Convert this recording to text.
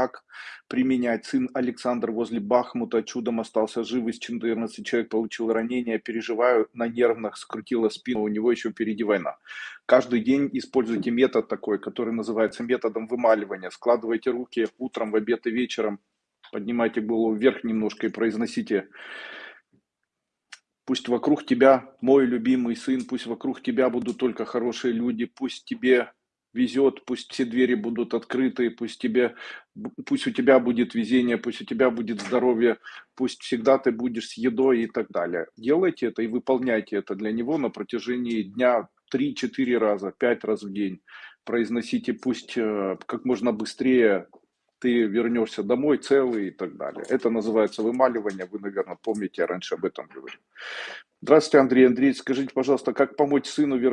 как применять. Сын Александр возле Бахмута чудом остался жив, из 14 человек получил ранение, переживаю, на нервных скрутила спину, у него еще впереди война. Каждый день используйте метод такой, который называется методом вымаливания. Складывайте руки утром, в обед и вечером, поднимайте голову вверх немножко и произносите Пусть вокруг тебя мой любимый сын, пусть вокруг тебя будут только хорошие люди, пусть тебе везет, пусть все двери будут открыты, пусть, тебе, пусть у тебя будет везение, пусть у тебя будет здоровье, пусть всегда ты будешь с едой и так далее. Делайте это и выполняйте это для него на протяжении дня 3-4 раза, 5 раз в день. Произносите пусть э, как можно быстрее ты вернешься домой целый и так далее. Это называется вымаливание, вы, наверное, помните, я раньше об этом говорил. Здравствуйте, Андрей Андрей, скажите, пожалуйста, как помочь сыну вернуться